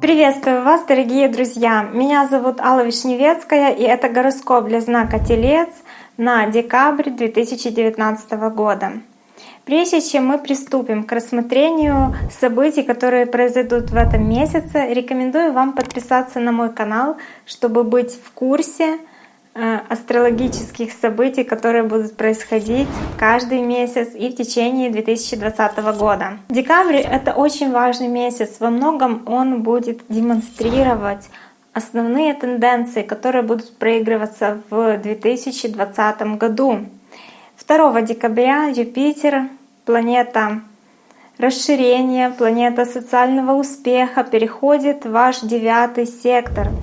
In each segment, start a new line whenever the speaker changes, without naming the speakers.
Приветствую вас, дорогие друзья! Меня зовут Алла Вишневецкая, и это гороскоп для знака Телец на декабрь 2019 года. Прежде чем мы приступим к рассмотрению событий, которые произойдут в этом месяце, рекомендую вам подписаться на мой канал, чтобы быть в курсе астрологических событий, которые будут происходить каждый месяц и в течение 2020 года. Декабрь — это очень важный месяц. Во многом он будет демонстрировать основные тенденции, которые будут проигрываться в 2020 году. 2 декабря Юпитер, планета расширения, планета социального успеха, переходит в ваш девятый сектор —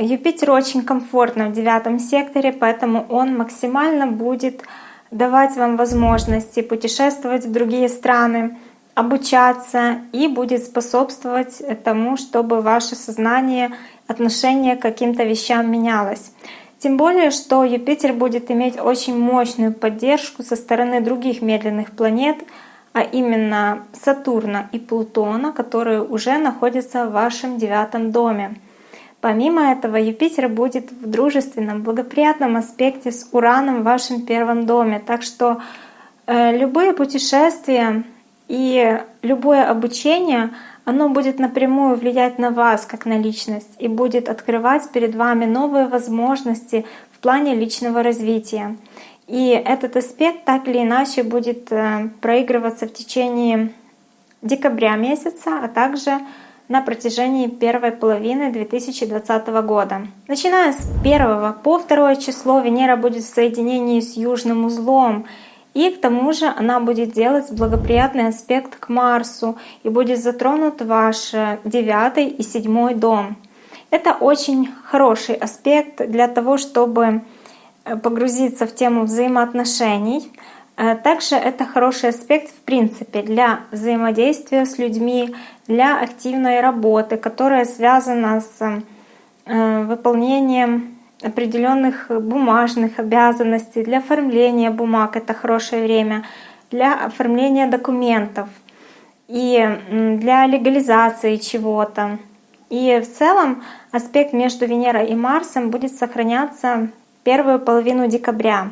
Юпитер очень комфортно в девятом секторе, поэтому он максимально будет давать вам возможности путешествовать в другие страны, обучаться и будет способствовать тому, чтобы ваше сознание, отношение к каким-то вещам менялось. Тем более, что Юпитер будет иметь очень мощную поддержку со стороны других медленных планет, а именно Сатурна и Плутона, которые уже находятся в вашем девятом доме. Помимо этого, Юпитер будет в дружественном, благоприятном аспекте с Ураном в вашем первом доме. Так что э, любые путешествия и любое обучение, оно будет напрямую влиять на вас как на личность и будет открывать перед вами новые возможности в плане личного развития. И этот аспект так или иначе будет э, проигрываться в течение декабря месяца, а также на протяжении первой половины 2020 года. Начиная с 1 по 2 число Венера будет в соединении с южным узлом, и к тому же она будет делать благоприятный аспект к Марсу и будет затронут ваш девятый и седьмой дом. Это очень хороший аспект для того, чтобы погрузиться в тему взаимоотношений, Э, также это хороший аспект в принципе для взаимодействия с людьми, для активной работы, которая связана с э, выполнением определенных бумажных обязанностей, для оформления бумаг это хорошее время, для оформления документов и для легализации чего-то. И в целом аспект между Венерой и Марсом будет сохраняться первую половину декабря.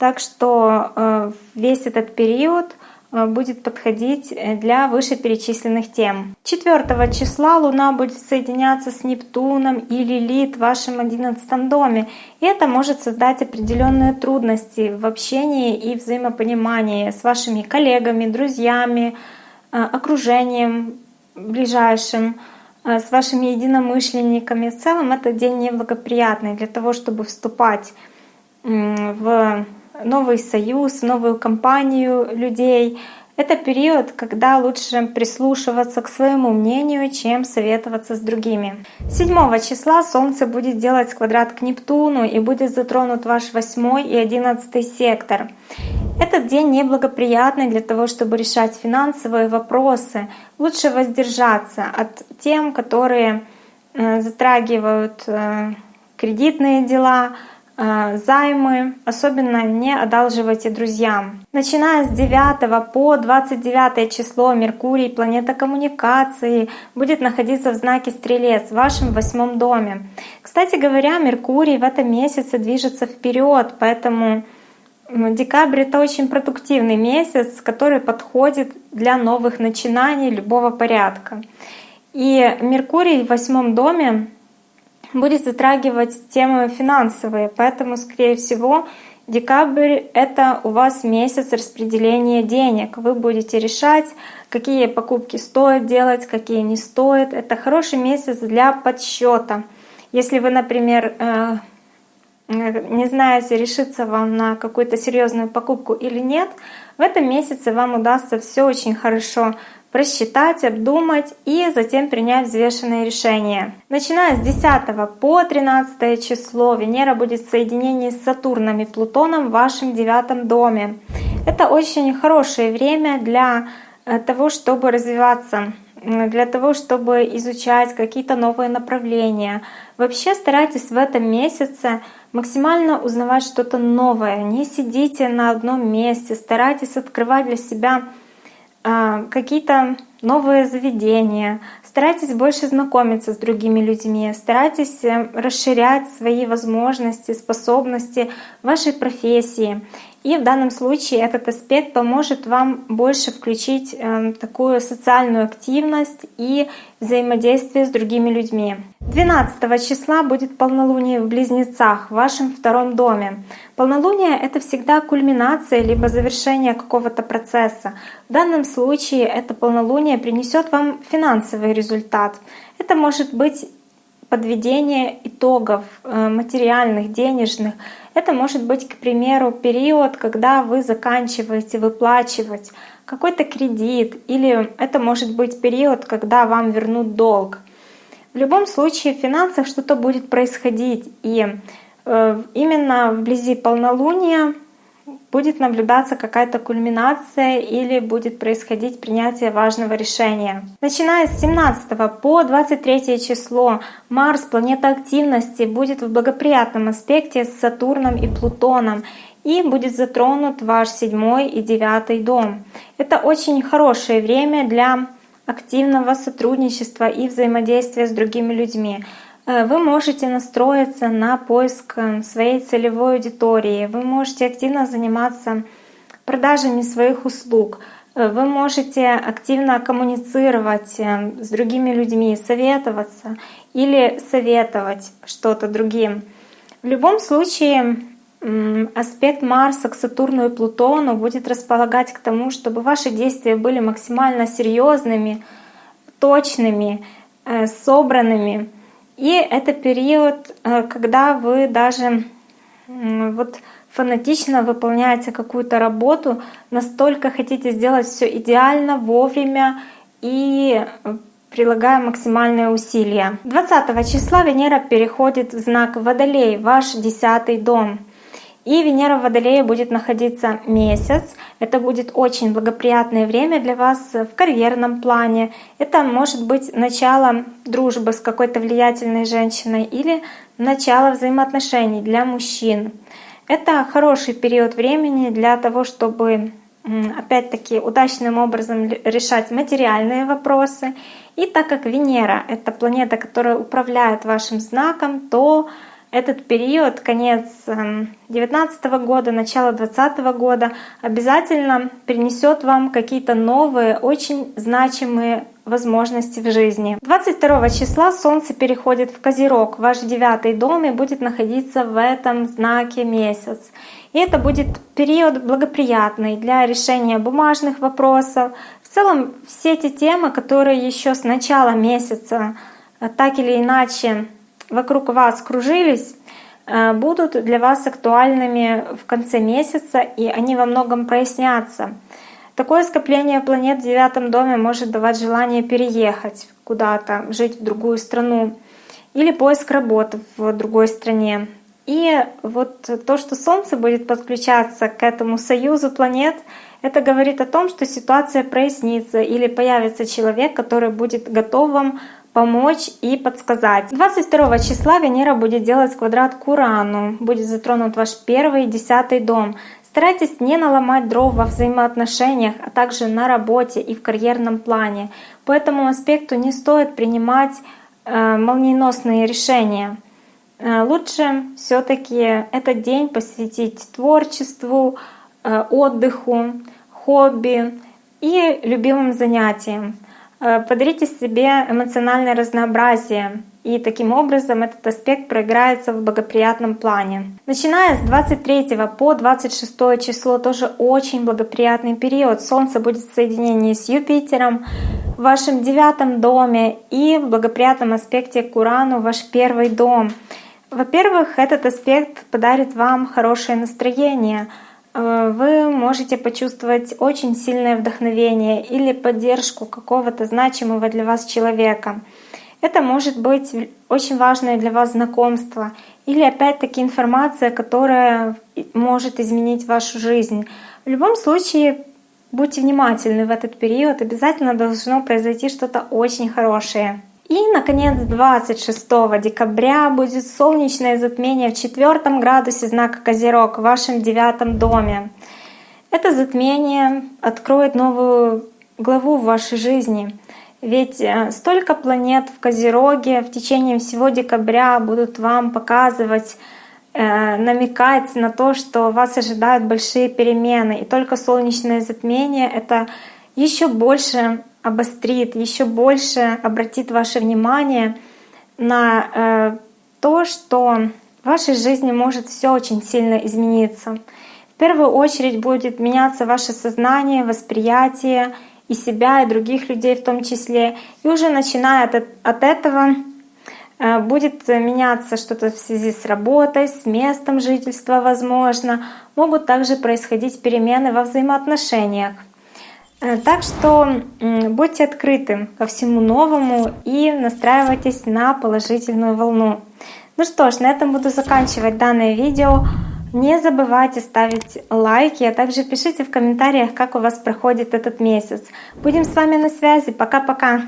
Так что э, весь этот период э, будет подходить э, для вышеперечисленных тем. 4 числа Луна будет соединяться с Нептуном и Лилит в вашем 11 доме. И это может создать определенные трудности в общении и взаимопонимании с вашими коллегами, друзьями, окружением ближайшим, с вашими единомышленниками. В целом этот день неблагоприятный для того, чтобы вступать в новый союз, новую компанию людей. Это период, когда лучше прислушиваться к своему мнению, чем советоваться с другими. 7 числа Солнце будет делать квадрат к Нептуну и будет затронут ваш 8 и 11 сектор. Этот день неблагоприятный для того, чтобы решать финансовые вопросы. Лучше воздержаться от тем, которые э, затрагивают э, кредитные дела, займы, особенно не одалживайте друзьям. Начиная с 9 по 29 число Меркурий, планета коммуникации, будет находиться в знаке Стрелец в вашем восьмом доме. Кстати говоря, Меркурий в этом месяце движется вперед, поэтому декабрь это очень продуктивный месяц, который подходит для новых начинаний любого порядка. И Меркурий в восьмом доме будет затрагивать темы финансовые, поэтому, скорее всего, декабрь — это у вас месяц распределения денег. Вы будете решать, какие покупки стоит делать, какие не стоит. Это хороший месяц для подсчета. Если вы, например, э, не знаете, решиться вам на какую-то серьезную покупку или нет, в этом месяце вам удастся все очень хорошо просчитать, обдумать и затем принять взвешенное решение. Начиная с 10 по 13 число Венера будет в соединении с Сатурном и Плутоном в вашем девятом доме. Это очень хорошее время для э, того, чтобы развиваться, для того, чтобы изучать какие-то новые направления. Вообще старайтесь в этом месяце максимально узнавать что-то новое. Не сидите на одном месте, старайтесь открывать для себя какие-то новые заведения, старайтесь больше знакомиться с другими людьми, старайтесь э, расширять свои возможности, способности вашей профессии. И в данном случае этот аспект поможет вам больше включить э, такую социальную активность и взаимодействие с другими людьми. 12 числа будет полнолуние в Близнецах в вашем втором доме. Полнолуние — это всегда кульминация либо завершение какого-то процесса. В данном случае это полнолуние принесет вам финансовый результат. Это может быть подведение итогов э, материальных, денежных. Это может быть, к примеру, период, когда вы заканчиваете выплачивать какой-то кредит, или это может быть период, когда вам вернут долг. В любом случае в финансах что-то будет происходить, и э, именно вблизи полнолуния будет наблюдаться какая-то кульминация или будет происходить принятие важного решения. Начиная с 17 по 23 число Марс, планета активности, будет в благоприятном аспекте с Сатурном и Плутоном и будет затронут ваш седьмой и девятый дом. Это очень хорошее время для активного сотрудничества и взаимодействия с другими людьми. Э, вы можете настроиться на поиск э, своей целевой аудитории, вы можете активно заниматься продажами своих услуг, э, вы можете активно коммуницировать с другими людьми, советоваться или советовать что-то другим. В любом случае аспект Марса к Сатурну и Плутону будет располагать к тому, чтобы ваши действия были максимально серьезными, точными, собранными. И это период, э, когда вы даже вот фанатично выполняете какую-то работу, настолько хотите сделать все идеально, вовремя и э, прилагая максимальные усилия. 20 числа Венера переходит в знак Водолей, ваш десятый дом. И Венера в Водолее будет находиться месяц. Это будет очень благоприятное время для вас в карьерном плане. Это может быть начало дружбы с какой-то влиятельной женщиной или начало взаимоотношений для мужчин. Это хороший период времени для того, чтобы опять-таки удачным образом решать материальные вопросы. И так как Венера — это планета, которая управляет вашим знаком, то этот период, конец 2019 эм, года, начало 2020 года, обязательно принесет вам какие-то новые, очень значимые возможности в жизни. 22 числа Солнце переходит в Козерог, ваш девятый дом, и будет находиться в этом знаке месяц. И это будет период благоприятный для решения бумажных вопросов. В целом все эти темы, которые еще с начала месяца э, так или иначе вокруг вас кружились, э, будут для вас актуальными в конце месяца, и они во многом прояснятся. Такое скопление планет в девятом доме может давать желание переехать куда-то, жить в другую страну или поиск работы в другой стране. И вот то, что Солнце будет подключаться к этому союзу планет, это говорит о том, что ситуация прояснится или появится человек, который будет готов вам помочь и подсказать. 22 числа Венера будет делать квадрат к Урану, будет затронут ваш первый и десятый дом. Старайтесь не наломать дров во взаимоотношениях, а также на работе и в карьерном плане. По этому аспекту не стоит принимать э, молниеносные решения. Э, лучше все-таки этот день посвятить творчеству, э, отдыху, хобби и любимым занятиям. Э, подарите себе эмоциональное разнообразие, и таким образом этот аспект проиграется в благоприятном плане. Начиная с 23 по 26 число тоже очень благоприятный период. Солнце будет в соединении с Юпитером в вашем девятом доме и в благоприятном аспекте к Урану ваш первый дом. Во-первых, этот аспект подарит вам хорошее настроение — вы можете почувствовать очень сильное вдохновение или поддержку какого-то значимого для вас человека. Это может быть очень важное для вас знакомство или опять-таки информация, которая может изменить вашу жизнь. В любом случае, будьте внимательны в этот период, обязательно должно произойти что-то очень хорошее. И, наконец, 26 декабря будет солнечное затмение в четвертом градусе знака Козерог в вашем девятом доме. Это затмение откроет новую главу в вашей жизни. Ведь э, столько планет в Козероге в течение всего декабря будут вам показывать, э, намекать на то, что вас ожидают большие перемены. И только солнечное затмение это еще больше обострит, еще больше обратит ваше внимание на э, то, что в вашей жизни может все очень сильно измениться. В первую очередь будет меняться ваше сознание, восприятие и себя, и других людей в том числе. И уже начиная от, от этого э, будет меняться что-то в связи с работой, с местом жительства, возможно. Могут также происходить перемены во взаимоотношениях. Э, так что будьте открыты ко всему новому и настраивайтесь на положительную волну. Ну что ж, на этом буду заканчивать данное видео. Не забывайте ставить лайки, а также пишите в комментариях, как у вас проходит этот месяц. Будем с вами на связи. Пока-пока!